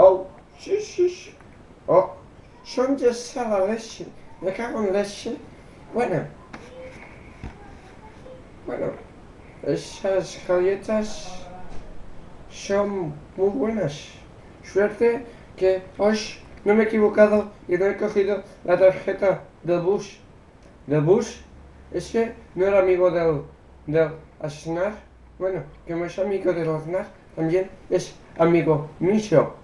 Oh, sí, sí, sí. Oh, son de la. Me cago en leche. Bueno. Bueno. Esas galletas son muy buenas. Suerte que hoy no me he equivocado y no he cogido la tarjeta del bus. ¿Del bus? Es que no era amigo del, del Aznar. Bueno, que no es amigo del Aznar, también es amigo mío.